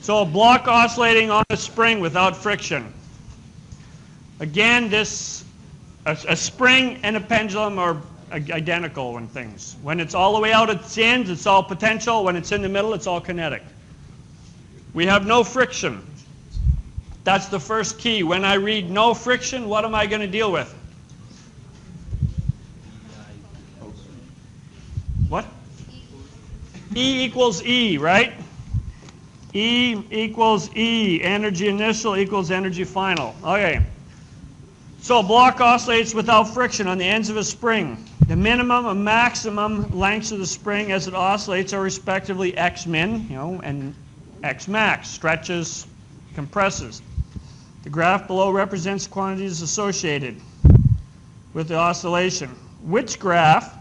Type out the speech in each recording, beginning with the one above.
So a block oscillating on a spring without friction. Again, this a, a spring and a pendulum are identical in things. When it's all the way out at its ends, it's all potential. When it's in the middle, it's all kinetic. We have no friction. That's the first key. When I read no friction, what am I going to deal with? What? E equals E, right? E equals E. Energy initial equals energy final. Okay. So a block oscillates without friction on the ends of a spring. The minimum and maximum lengths of the spring as it oscillates are respectively x min, you know, and x max, stretches, compresses. The graph below represents quantities associated with the oscillation. Which graph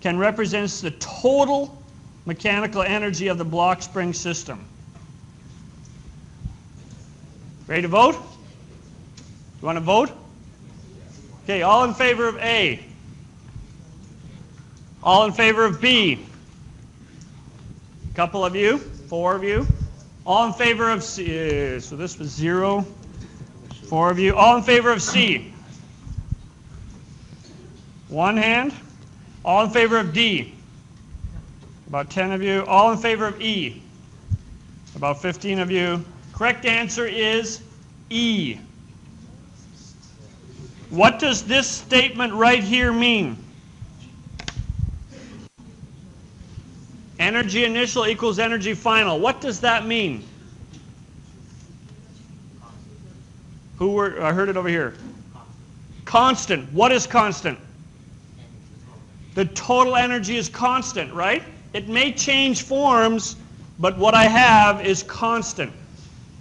can represent the total mechanical energy of the block spring system? Ready to vote? You want to vote? Okay, all in favor of A. All in favor of B. A couple of you, four of you. All in favor of C. Uh, so this was zero. Four of you. All in favor of C. One hand. All in favor of D. About 10 of you. All in favor of E. About 15 of you. Correct answer is E. What does this statement right here mean? Energy initial equals energy final. What does that mean? Who were, I heard it over here. Constant. What is constant? The total energy is constant, right? It may change forms, but what I have is constant.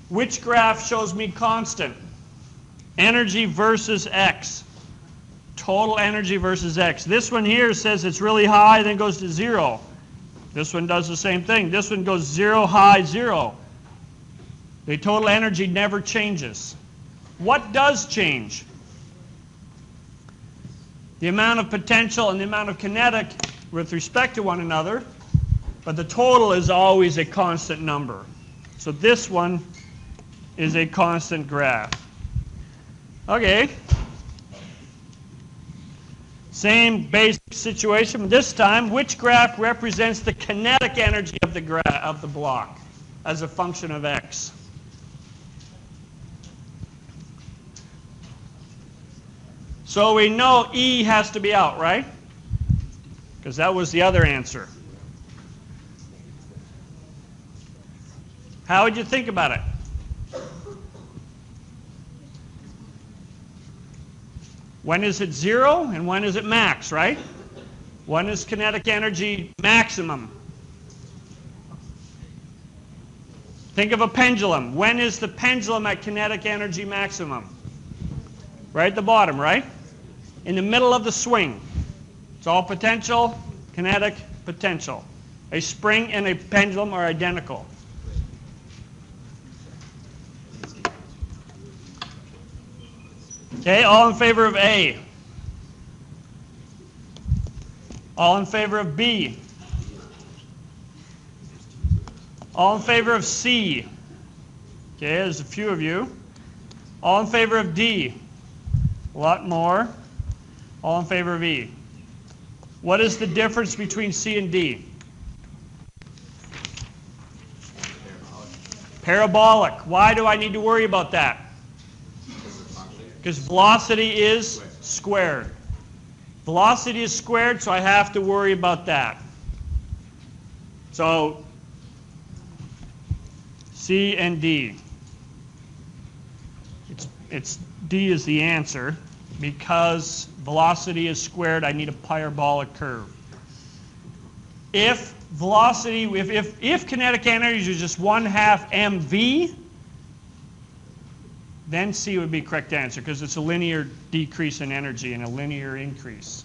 Which graph shows me constant? Energy versus X. Total energy versus X. This one here says it's really high, then goes to zero. This one does the same thing. This one goes zero, high, zero. The total energy never changes. What does change? The amount of potential and the amount of kinetic with respect to one another, but the total is always a constant number. So this one is a constant graph. Okay. Same basic situation, but this time, which graph represents the kinetic energy of the, gra of the block as a function of x? So we know E has to be out, right? Because that was the other answer. How would you think about it? When is it zero and when is it max, right? When is kinetic energy maximum? Think of a pendulum. When is the pendulum at kinetic energy maximum? Right at the bottom, right? In the middle of the swing. It's all potential, kinetic, potential. A spring and a pendulum are identical. Okay, all in favor of A? All in favor of B? All in favor of C? Okay, there's a few of you. All in favor of D? A lot more. All in favor of E? What is the difference between C and D? Parabolic. Why do I need to worry about that? Because velocity is squared. Velocity is squared, so I have to worry about that. So C and D. It's, it's D is the answer. Because velocity is squared, I need a parabolic curve. If velocity, if, if, if kinetic energy is just 1 half mv, then C would be correct answer because it's a linear decrease in energy and a linear increase.